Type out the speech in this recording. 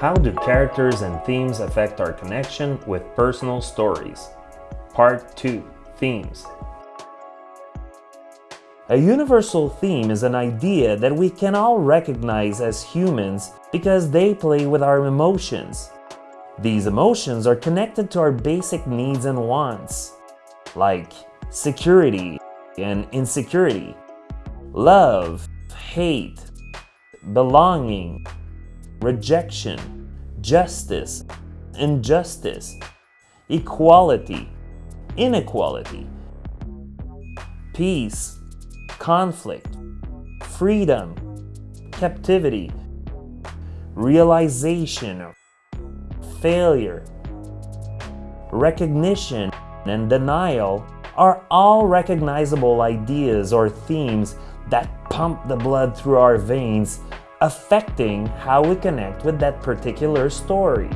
How do characters and themes affect our connection with personal stories? Part 2 Themes A universal theme is an idea that we can all recognize as humans because they play with our emotions. These emotions are connected to our basic needs and wants, like security and insecurity, love, hate, belonging, rejection, justice, injustice, equality, inequality, peace, conflict, freedom, captivity, realization, failure, recognition, and denial are all recognizable ideas or themes that pump the blood through our veins affecting how we connect with that particular story.